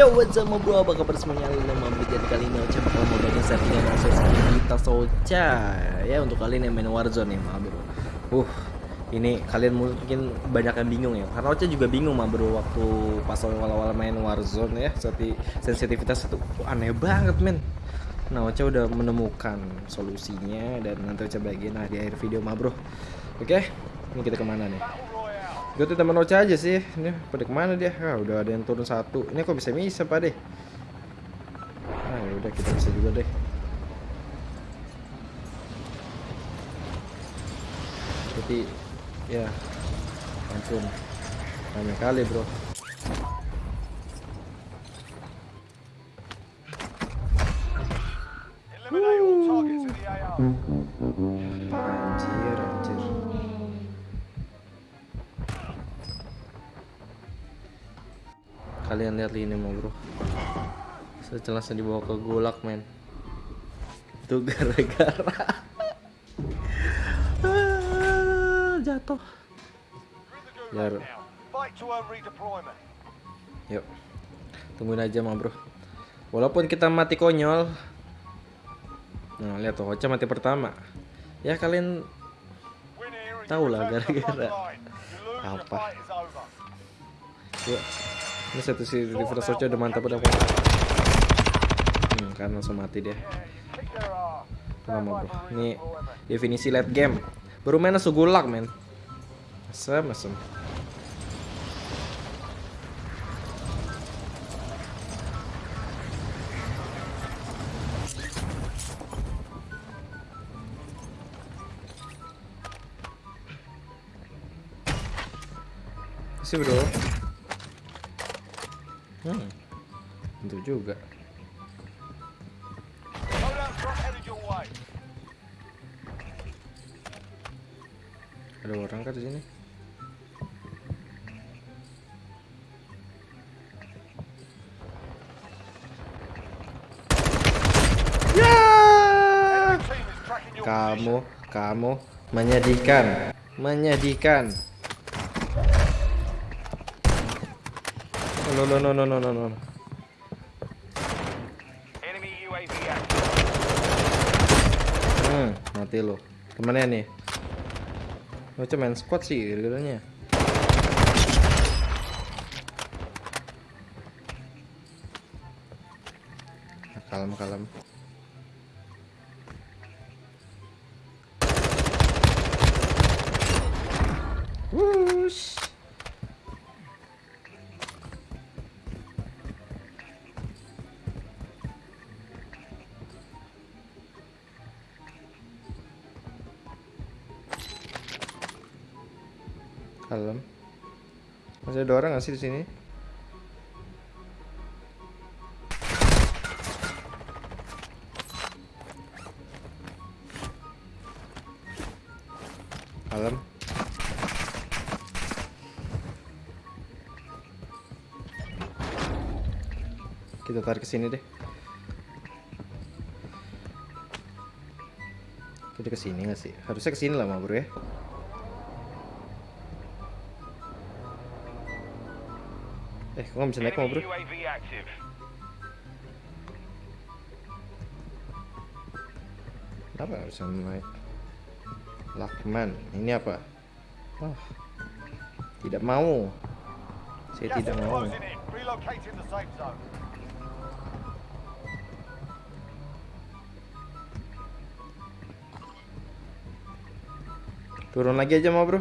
Yo what's up bro? Apa kabar semuanya? Nama jadi kali ini Ocha bakal mau bagian settingan langsung kita Socha Ya untuk kalian yang main Warzone ya ma bro. Uh ini kalian mungkin banyak yang bingung ya. Karena Ocha juga bingung ma bro Waktu pas awal-awal main Warzone ya. Seperti sensitivitas itu aneh banget men. Nah Ocha udah menemukan solusinya Dan nanti Ocha bagian nah, di akhir video ma bro. Oke ini kita ke mana nih Gue teman Ocha aja sih. Ini pada ke mana dia? Ah, udah ada yang turun satu. Ini kok bisa bisa pak deh? Ah, ya udah kita bisa juga deh. Tapi ya ampun ramai kali bro Eliminate all targets in the AR. anjir kalian lihat ini mau bro. Sejelasnya dibawa ke gulak men. Itu gara-gara. Ah, jatuh. Biar gulag yuk tungguin aja mah bro. Walaupun kita mati konyol. Nah lihat tuh Ocha mati pertama. Ya kalian Tahu lah, gara-gara. Apa. Yuk. Ini satu si River Socha udah mantap udah Hmm, kan langsung mati ass. Lama bro. Ini definisi late game. Baru main langsung gulak men. Asem asem. Sih bro. Hmm. Tentu juga. Ada orang kan di sini? Kamu, kamu menyedihkan, menyedihkan. No no no no no no no. Hmm, mati lo. Ke mana nih? Lo main squad sih. Nah, Kalem, kalem. Masih ada orang nggak sih di sini? Kalem. Kita tarik ke sini deh. Kita ke sini nggak sih? Harusnya ke sini lah, Bro ya. Eh, kok nggak bisa naik, active. Kenapa bisa naik? Lakman, ini apa? Oh, tidak mau. Saya tidak mau. Turun lagi aja mau bro.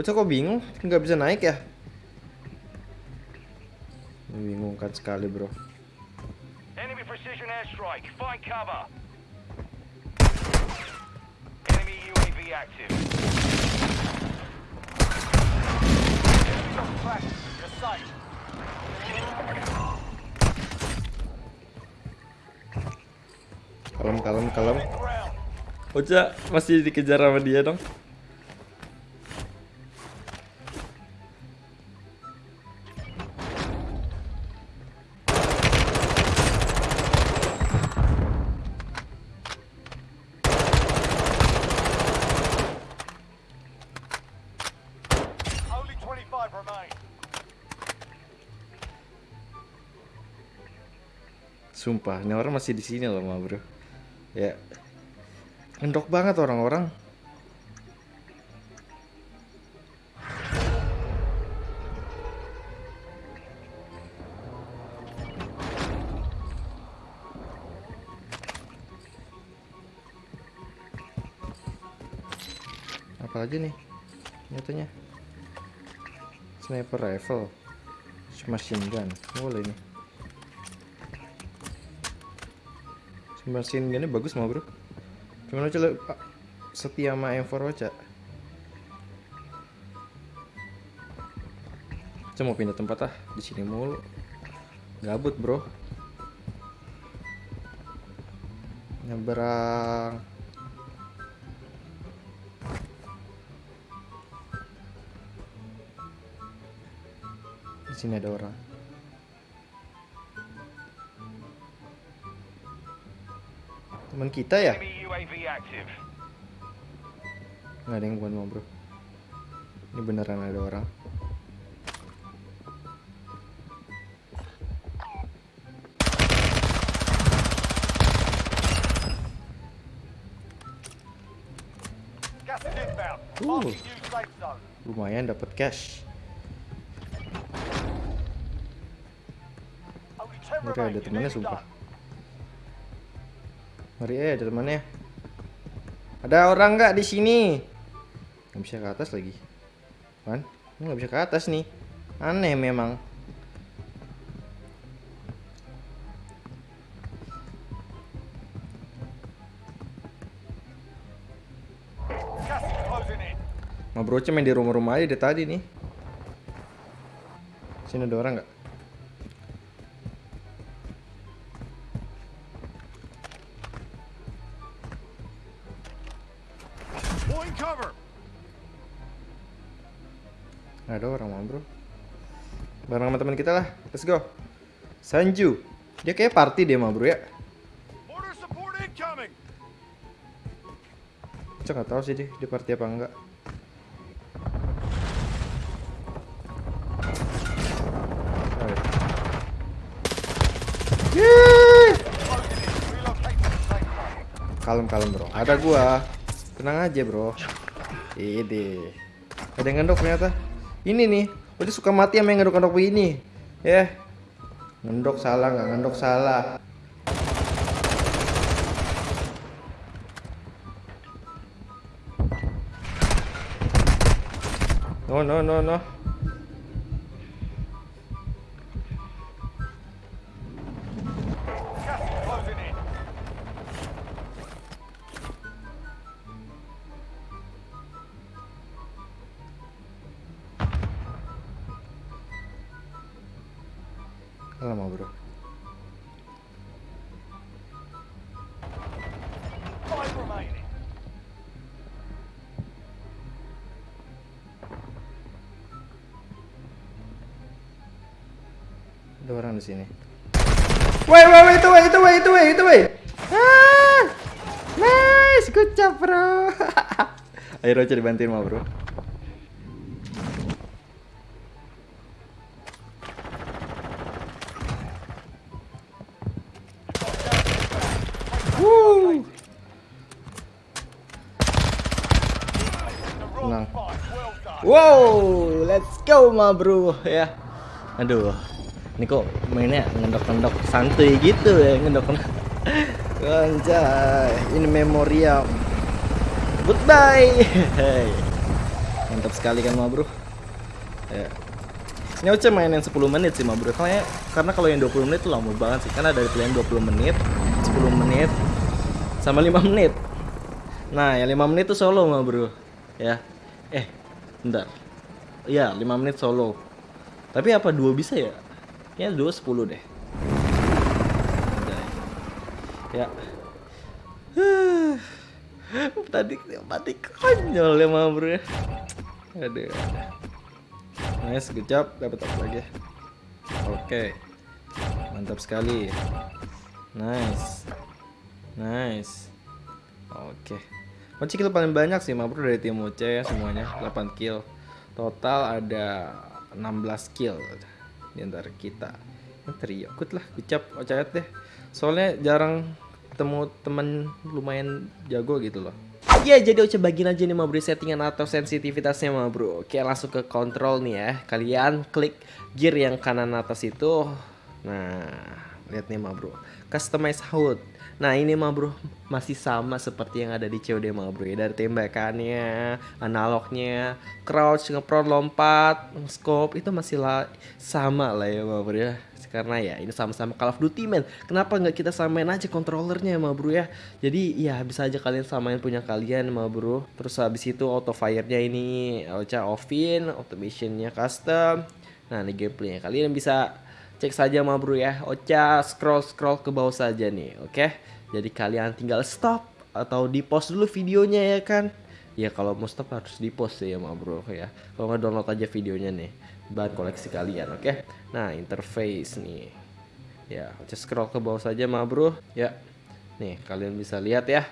Bocah kok bingung? Nggak bisa naik ya? Membingungkan sekali bro. Enemy precision airstrike. Find cover. Enemy UAV active. Kalem kalem kalem. Bocah masih dikejar sama dia dong. Sumpah, ini orang masih di sini loh, ma bro. Ya, ngendok banget orang-orang. Apa lagi nih? Nyatanya sniper rifle, machine gun, boleh nih. Machine gunnya bagus mah bro. Cuman aja setia sama M4 aja. Saya mau pindah tempat ah di sini mulu. Gabut bro. Nyebrang. Di sini ada orang. Teman kita ya? Nggak ada yang bukan mau bro. Ini beneran ada orang. Zone. Lumayan dapat cash. Only 10 Mereka ada temannya sumpah. Mari eh ada temannya. Ada orang nggak di sini? Nggak bisa ke atas lagi. Kan? Ini nggak bisa ke atas nih. Aneh memang. Bro main di rumah-rumah aja dari tadi nih. Sini ada orang nggak? Let's go. Sanju. Dia kayak party dia ma bro ya. Saya nggak tahu sih dia, dia party apa enggak. Kalem kalem bro. Ada gua. Tenang aja bro. Ide. Ada yang ngendok ternyata. Ini nih. Dia suka mati sama yang ngendok-ngendok begini. Ya. Ngendok salah nggak ngendok salah. No no no no. Lama bro. Ada orang di sini. Woi, woi, woi, itu, woi, itu, woi, itu, woi, itu, woi. Ah, nice, good job, bro. Ayo Rocha dibantuin mah, bro. Wow, let's go ma bro ya. Aduh, ini kok mainnya ngendok-ngendok santuy gitu ya ngendok-ngendok. Anjay, ini memorial. Goodbye. Mantap sekali kan ma bro. Ya. Ini Oce main yang 10 menit sih ma bro. Karena, karena kalau yang 20 menit tuh lama banget sih. Karena ada pilihan 20 menit, 10 menit, sama 5 menit. Nah, yang 5 menit tuh solo ma bro. Ya. Eh, bentar. Iya, 5 menit solo. Tapi apa dua bisa ya? Kayaknya dua 10 deh. Ya. Tadi mati konyol ya ma bro ya. Aduh. Nice, good job. Dapat apa lagi? Oke. Mantap sekali. Nice. Nice. Oke. Kunci kill paling banyak sih, Mabro dari tim Oce ya semuanya. 8 kill. Total ada 16 kill di antara kita. Trio ikut lah ucap ocayat deh. Soalnya jarang ketemu temen lumayan jago gitu loh. Ya jadi Ocha bagiin aja nih ma bro settingan atau sensitivitasnya ma bro Oke langsung ke kontrol nih ya. Kalian klik gear yang kanan atas itu. Nah lihat nih ma bro Customize HUD Nah ini ma bro masih sama seperti yang ada di COD ma bro. Ya Dari tembakannya, analognya, crouch, ngeprod, lompat, scope itu masih lah sama lah ya ma bro ya. Karena ya ini sama-sama Call of Duty men. Kenapa nggak kita samain aja kontrolernya ma bro ya? Jadi ya bisa aja kalian samain punya kalian ma bro. Terus habis itu auto fire-nya ini Ocha offin automationnya custom. Nah ini gameplaynya. Kalian bisa cek saja ma bro ya. Ocha scroll scroll ke bawah saja nih oke? Jadi kalian tinggal stop atau di post dulu videonya ya kan? Ya kalau mau stop harus di post ya ma bro ya. Kalau nggak download aja videonya nih. Bahan koleksi kalian oke? Nah interface nih. Ya just scroll ke bawah saja ma bro. Ya. Nih kalian bisa lihat ya.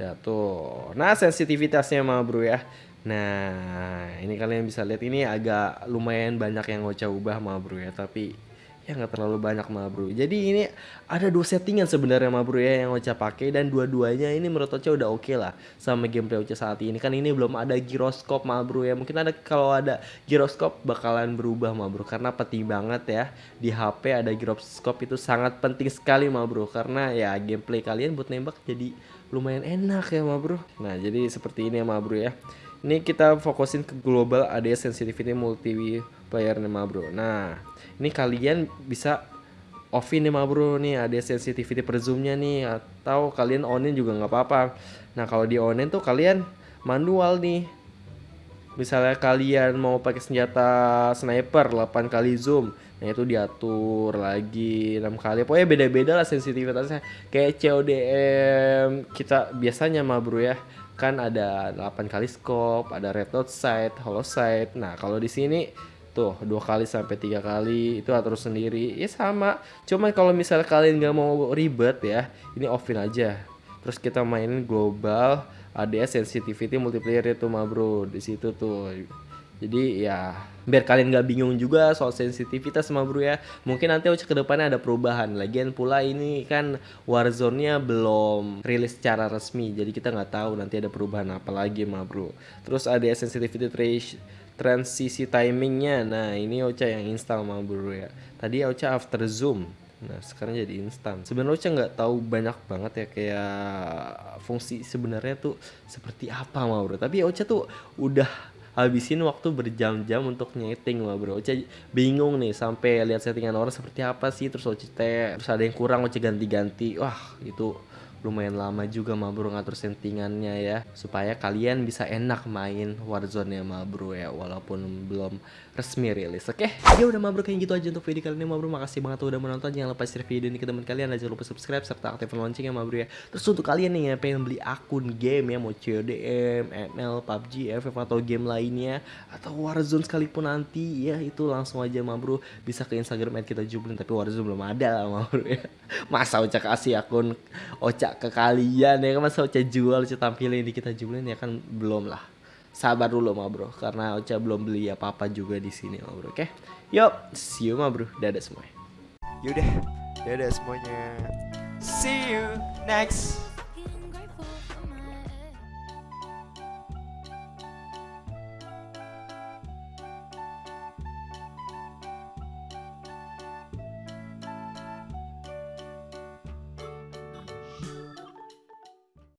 Ya tuh. Nah sensitivitasnya ma bro ya. Nah ini kalian bisa lihat ini agak lumayan banyak yang Ocha ubah ma bro ya. Tapi ya nggak terlalu banyak mah bro jadi ini ada dua settingan sebenarnya mah bro ya yang Ocha pakai dan dua-duanya ini menurut Ocha udah oke okay lah sama gameplay Ocha saat ini. Kan ini belum ada giroskop mah bro ya. Mungkin ada kalau ada giroskop bakalan berubah mah bro karena penting banget ya. Di HP ada giroskop itu sangat penting sekali mah bro karena ya gameplay kalian buat nembak jadi lumayan enak ya mah bro nah jadi seperti ini ya mah bro ya ini kita fokusin ke global ADS sensitivity multiplayer nih bro nah ini kalian bisa offin nih bro nih. Ada sensitivity per zoomnya nih atau kalian onin juga nggak apa-apa. Nah kalau di onin tuh kalian manual nih. Misalnya kalian mau pakai senjata sniper 8 kali zoom. Nah itu diatur lagi 6 kali. Pokoknya beda-beda lah sensitivitasnya. Kayak CODM kita biasanya mah bro ya kan ada 8 kali scope ada red dot sight hollow sight nah kalau di sini tuh dua kali sampai tiga kali itu atur sendiri. Ya sama. Cuman kalau misalnya kalian nggak mau ribet ya ini offin aja. Terus kita mainin global ADS sensitivity multiplayer itu mah bro. Di situ tuh jadi ya biar kalian nggak bingung juga soal sensitivitas sama bro ya. Mungkin nanti ke ke depannya ada perubahan. Lagian pula ini kan Warzone-nya belum rilis secara resmi jadi kita nggak tahu nanti ada perubahan apa lagi mah bro. Terus ada sensitivity transisi timingnya. Nah ini Ocha yang install mah bro ya. Tadi Ocha after zoom. Nah sekarang jadi instan. Sebenarnya Ocha nggak tahu banyak banget ya kayak fungsi sebenarnya tuh seperti apa mah bro. Tapi Ocha tuh udah habisin waktu berjam-jam untuk nyeting mah bro. Ocha bingung nih sampai lihat settingan orang seperti apa sih terus Ocha terus ada yang kurang Ocha ganti-ganti. Wah itu lumayan lama juga ma bro ngatur settingannya ya. Supaya kalian bisa enak main Warzone ya ma bro ya. Walaupun belum resmi rilis oke? Okay? ya udah ma bro kayak gitu aja untuk video kali ini ma bro. Makasih banget udah menonton. Jangan lupa share video ini ke teman kalian. Dan jangan lupa subscribe serta aktifkan loncengnya ma bro ya. Terus untuk kalian nih yang pengen beli akun game ya mau CODM, ML, PUBG, FF atau game lainnya atau Warzone sekalipun nanti ya itu langsung aja ma bro. Bisa ke Instagram kita jublin tapi Warzone belum ada lah ma bro ya. Masa Ocha kasih akun Ocha ke kalian ya kan masa Ocha jual Ocha tampilin di kita jualin ya kan belum lah. Sabar dulu ma bro karena Ocha belum beli apa apa juga di sini ma bro oke? Okay? yuk see you ma bro. Dadah semuanya. Yaudah dadah semuanya. See you next